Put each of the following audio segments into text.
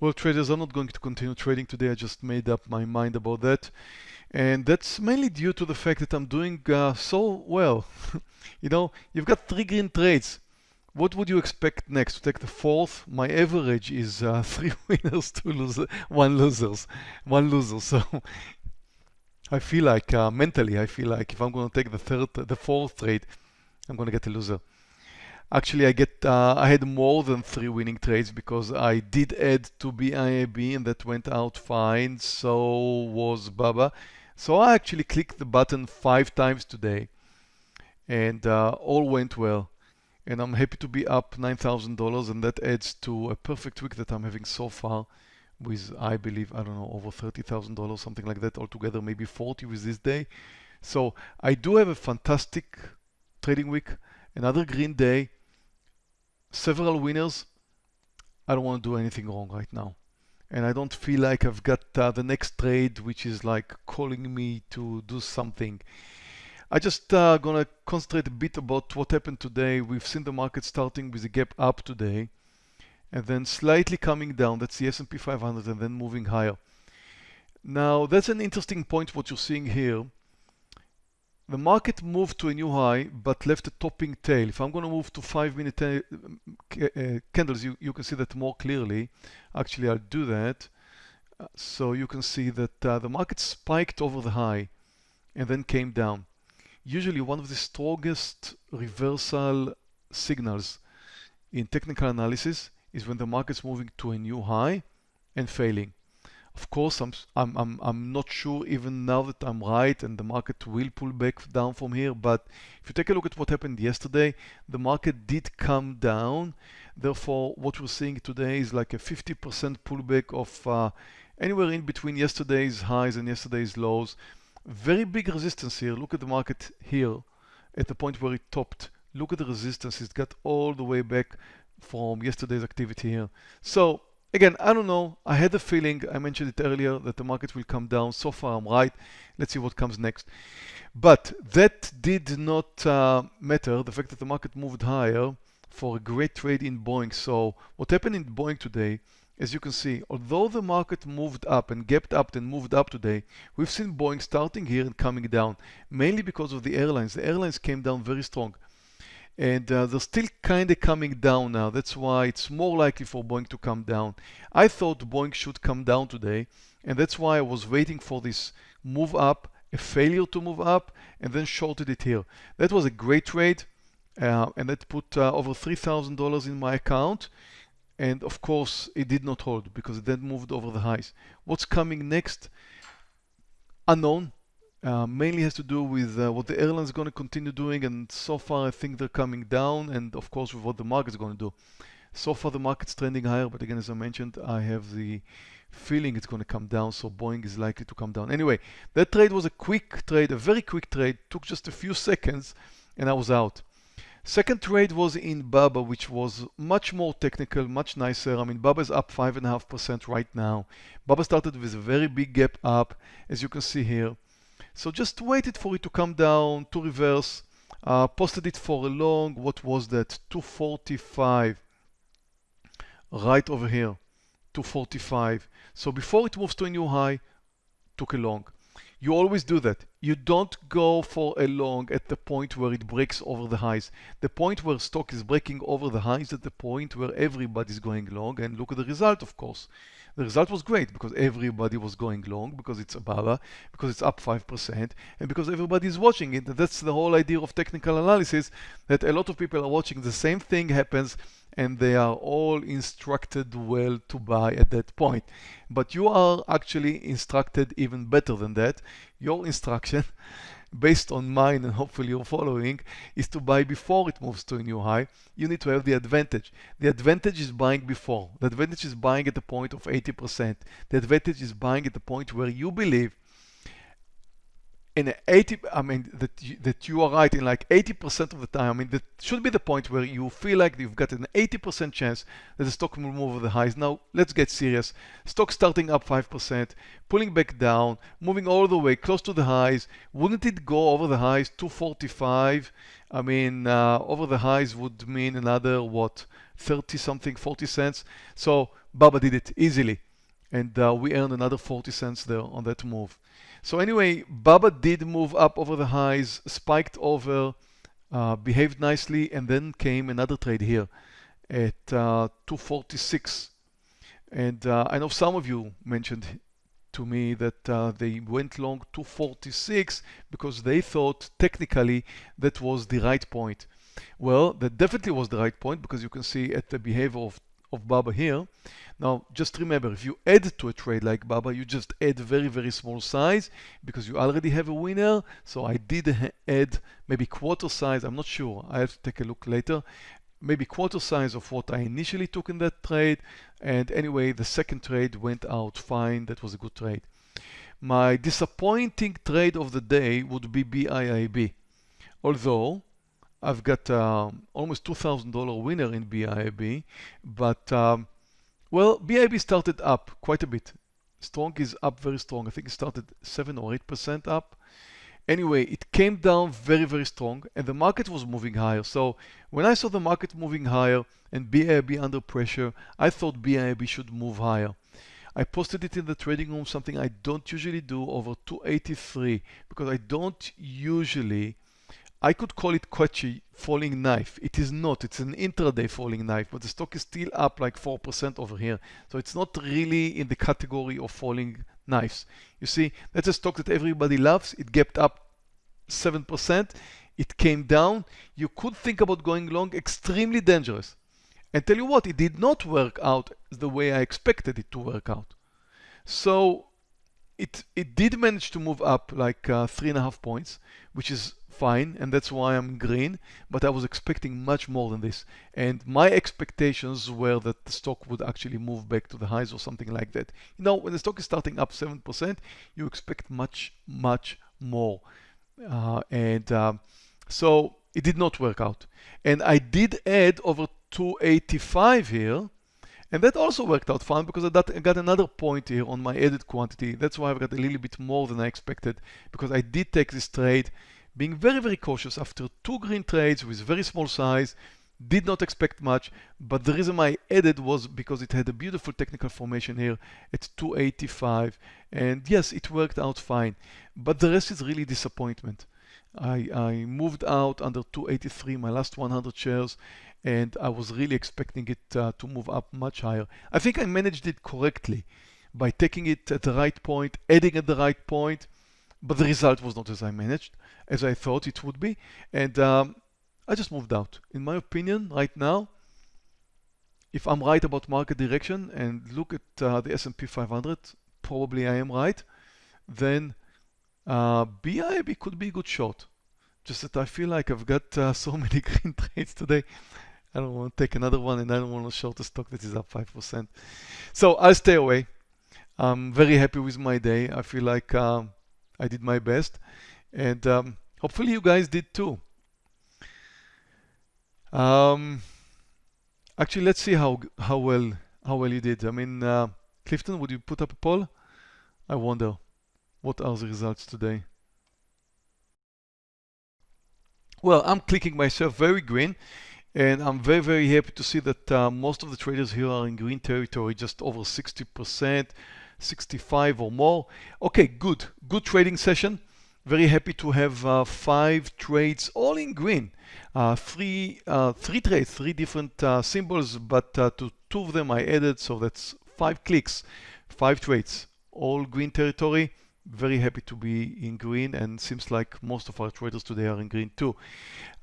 Well, traders I'm not going to continue trading today. I just made up my mind about that. And that's mainly due to the fact that I'm doing uh, so well. you know, you've got three green trades. What would you expect next? To take the fourth? My average is uh, three winners, two losers, one losers, one loser. So I feel like uh, mentally, I feel like if I'm going to take the third, the fourth trade, I'm going to get a loser. Actually, I get uh, I had more than three winning trades because I did add to BIIB and that went out fine. So was Baba. So I actually clicked the button five times today and uh, all went well. And I'm happy to be up $9,000 and that adds to a perfect week that I'm having so far with, I believe, I don't know, over $30,000, something like that altogether, maybe 40 with this day. So I do have a fantastic trading week, another green day, several winners. I don't want to do anything wrong right now. And I don't feel like I've got uh, the next trade, which is like calling me to do something. I just uh, gonna concentrate a bit about what happened today. We've seen the market starting with a gap up today and then slightly coming down. That's the S&P 500 and then moving higher. Now that's an interesting point what you're seeing here the market moved to a new high but left a topping tail. If I'm going to move to five minute uh, uh, candles, you, you can see that more clearly. Actually, I'll do that. Uh, so you can see that uh, the market spiked over the high and then came down. Usually one of the strongest reversal signals in technical analysis is when the market's moving to a new high and failing. Of course, I'm, I'm, I'm, not sure even now that I'm right and the market will pull back down from here. But if you take a look at what happened yesterday, the market did come down. Therefore, what we're seeing today is like a 50% pullback of uh, anywhere in between yesterday's highs and yesterday's lows. Very big resistance here. Look at the market here at the point where it topped. Look at the resistance. It's got all the way back from yesterday's activity here. So Again, I don't know. I had a feeling, I mentioned it earlier, that the market will come down. So far, I'm right. Let's see what comes next. But that did not uh, matter, the fact that the market moved higher for a great trade in Boeing. So what happened in Boeing today, as you can see, although the market moved up and gapped up and moved up today, we've seen Boeing starting here and coming down, mainly because of the airlines. The airlines came down very strong and uh, they're still kind of coming down now. That's why it's more likely for Boeing to come down. I thought Boeing should come down today, and that's why I was waiting for this move up, a failure to move up, and then shorted it here. That was a great trade, uh, and that put uh, over $3,000 in my account. And of course, it did not hold because it then moved over the highs. What's coming next? Unknown. Uh, mainly has to do with uh, what the airlines are going to continue doing and so far I think they're coming down and of course with what the market is going to do. So far the market's trending higher but again as I mentioned I have the feeling it's going to come down so Boeing is likely to come down. Anyway that trade was a quick trade, a very quick trade, took just a few seconds and I was out. Second trade was in Baba, which was much more technical, much nicer. I mean, Baba is up 5.5% right now. Baba started with a very big gap up, as you can see here. So just waited for it to come down to reverse, uh, posted it for a long, what was that, 245, right over here, 245. So before it moves to a new high, took a long. You always do that. You don't go for a long at the point where it breaks over the highs. The point where stock is breaking over the highs at the point where everybody's going long and look at the result of course. The result was great because everybody was going long because it's a Baba, because it's up 5% and because everybody is watching it. That's the whole idea of technical analysis that a lot of people are watching the same thing happens and they are all instructed well to buy at that point. But you are actually instructed even better than that. Your instruction, based on mine and hopefully you're following, is to buy before it moves to a new high. You need to have the advantage. The advantage is buying before. The advantage is buying at the point of 80%. The advantage is buying at the point where you believe in 80 i mean that you, that you are right in like 80% of the time i mean that should be the point where you feel like you've got an 80% chance that the stock will move over the highs now let's get serious stock starting up 5% pulling back down moving all the way close to the highs wouldn't it go over the highs 245 i mean uh, over the highs would mean another what 30 something, 40 cents. So Baba did it easily. And uh, we earned another 40 cents there on that move. So anyway, Baba did move up over the highs, spiked over, uh, behaved nicely, and then came another trade here at uh, 246. And uh, I know some of you mentioned to me that uh, they went long 246 because they thought technically that was the right point. Well, that definitely was the right point because you can see at the behavior of, of Baba here. Now, just remember, if you add to a trade like Baba, you just add very, very small size because you already have a winner. So I did add maybe quarter size. I'm not sure. I have to take a look later maybe quarter size of what I initially took in that trade. And anyway, the second trade went out fine. That was a good trade. My disappointing trade of the day would be BIIB. Although I've got um, almost $2,000 winner in BIIB, but um, well, BIIB started up quite a bit. Strong is up very strong. I think it started 7 or 8% up. Anyway, it came down very, very strong and the market was moving higher. So when I saw the market moving higher and BIIB under pressure, I thought BIIB should move higher. I posted it in the trading room, something I don't usually do over 283 because I don't usually, I could call it Kochi falling knife. It is not, it's an intraday falling knife, but the stock is still up like 4% over here. So it's not really in the category of falling knives. You see, that's a stock that everybody loves. It gapped up 7%. It came down. You could think about going long, extremely dangerous. And tell you what, it did not work out the way I expected it to work out. So it, it did manage to move up like uh, three and a half points, which is fine, and that's why I'm green, but I was expecting much more than this. And my expectations were that the stock would actually move back to the highs or something like that. You know, when the stock is starting up 7%, you expect much, much more. Uh, and um, so it did not work out. And I did add over 285 here, and that also worked out fine because I got another point here on my added quantity. That's why I've got a little bit more than I expected because I did take this trade being very, very cautious after two green trades with very small size, did not expect much, but the reason I added was because it had a beautiful technical formation here at 285. And yes, it worked out fine, but the rest is really disappointment. I, I moved out under 283, my last 100 shares, and I was really expecting it uh, to move up much higher. I think I managed it correctly by taking it at the right point, adding at the right point, but the result was not as I managed, as I thought it would be. And um, I just moved out. In my opinion, right now, if I'm right about market direction and look at uh, the S&P 500, probably I am right, then uh, BIIB could be a good shot. Just that I feel like I've got uh, so many green trades today. I don't want to take another one and I don't want to short a stock that is up 5%. So I'll stay away. I'm very happy with my day. I feel like um, I did my best and um, hopefully you guys did too. Um, actually, let's see how how well how well you did. I mean, uh, Clifton, would you put up a poll? I wonder what are the results today. Well, I'm clicking myself very green and I'm very, very happy to see that uh, most of the traders here are in green territory, just over 60%. 65 or more. Okay, good. Good trading session. Very happy to have uh, five trades all in green. Uh, three, uh, three trades, three different uh, symbols, but uh, to two of them I added, so that's five clicks, five trades, all green territory. Very happy to be in green and seems like most of our traders today are in green too.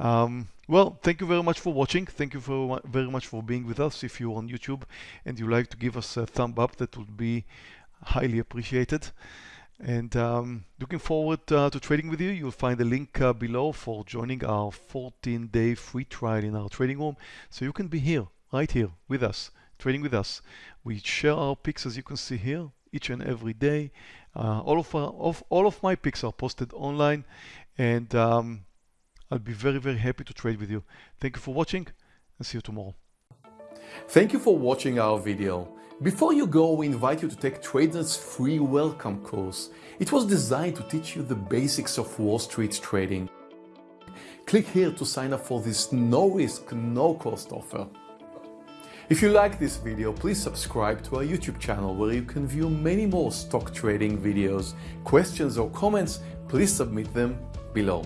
Um, well, thank you very much for watching. Thank you for, very much for being with us. If you're on YouTube and you like to give us a thumb up, that would be highly appreciated. And um, looking forward uh, to trading with you. You'll find the link uh, below for joining our 14-day free trial in our trading room. So you can be here, right here, with us, trading with us. We share our picks, as you can see here, each and every day. Uh, all of, our, of all of my picks are posted online, and um, I'll be very, very happy to trade with you. Thank you for watching, and see you tomorrow. Thank you for watching our video. Before you go, we invite you to take Trader's free welcome course. It was designed to teach you the basics of Wall Street trading. Click here to sign up for this no risk, no cost offer. If you like this video, please subscribe to our YouTube channel where you can view many more stock trading videos. Questions or comments, please submit them below.